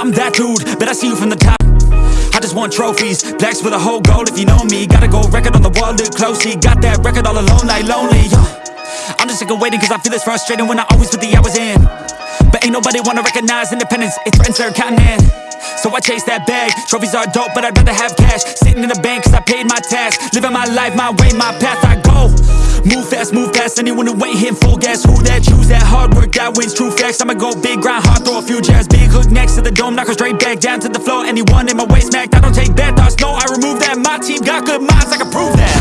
I see you from the top. I just want trophies, blacks with a whole goal if you know me. Gotta go record on the wall, look closely Got that record all alone like lonely. I'm just sick of waiting cause I feel it's frustrating when I always put the hours in. But ain't nobody wanna recognize independence, it threatens their continent. So I chase that bag Trophies are dope, but I'd rather have cash. Sitting in the bank cause I paid my tax. Living my life, my way, my path, I go Move fast, move past anyone who ain't hitting full gas. Who that choose that hard work, that wins true facts. I'ma go big, grind hard, throw a few jabs. Big hook next to the dome, knock her straight back Down to the floor, anyone in my way smacked I don't take bad thoughts, no, I remove that. My team got good minds, I can prove that.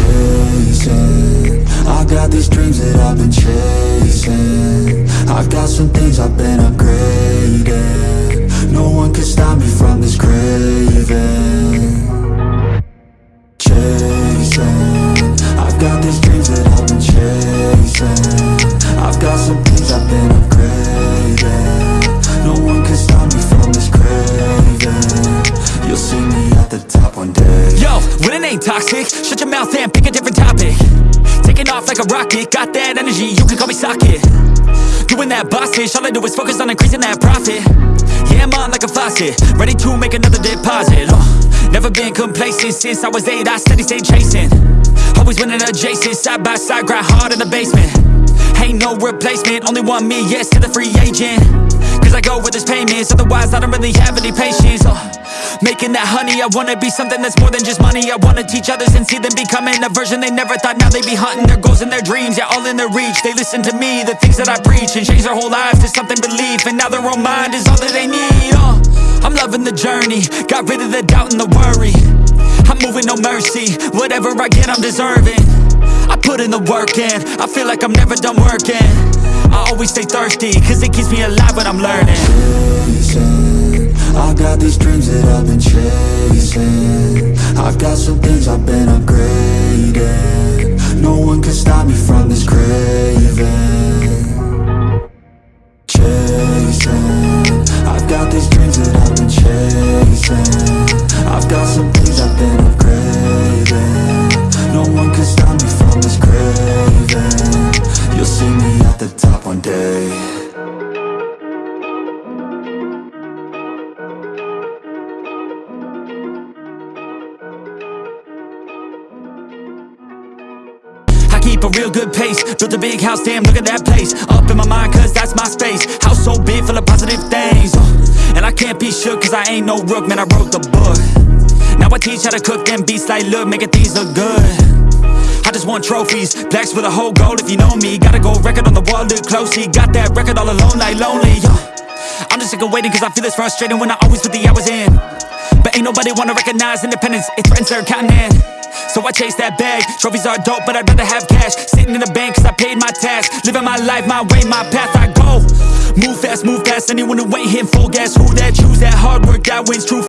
Chasing, I got these dreams that I've been chasing. I got some things I've been upgrading. No one can stop me from this craving toxic, shut your mouth and pick a different topic. Taking off like a rocket, got that energy, you can call me socket. Doing that boss shit, all I do is focus on increasing that profit. Yeah, I'm on like a faucet, ready to make another deposit. Uh, Never been complacent, since I was eight, I steady stay chasing. Always winning adjacent, side by side, grind hard in the basement. Ain't no replacement, only one me, yes to the free agent. Cause I go with this payments, otherwise I don't really have any patience. Uh, Making that honey, I wanna be something that's more than just money. I wanna teach others and see them becoming a version they never thought. Now they be hunting their goals and their dreams, yeah all in their reach. They listen to me, the things that I preach And change their whole lives to something belief. And now their own mind is all that they need uh, I'm loving the journey, got rid of the doubt and the worry. I'm moving no mercy, whatever I get I'm deserving. I put in the work in, I feel like I'm never done working. I always stay thirsty, cause it keeps me alive when I'm learning I got these dreams that I've been chasing. I've got some things I've been upgrading. No one can stop me from a real good pace. Built a big house, damn, look at that place. Up in my mind, cause that's my space. House so big, full of positive things. Uh, And I can't be shook, cause I ain't no rook Man, I wrote the book. Now I teach how to cook them beats like, look, making things look good. I just want trophies, blacks with a whole goal if you know me. Gotta go record on the wall, look closely Got that record all alone like lonely uh, I'm just sick of waiting cause I feel it's frustrating when I always put the hours in. But ain't nobody wanna recognize independence, it threatens their continent So I chase that bag, trophies are dope but I'd rather have cash. Sitting in the bank cause I paid my tax. Living my life, my way, my path, I go. Move fast, move past anyone who ain't hitting full gas. Who that choose that hard work, that wins true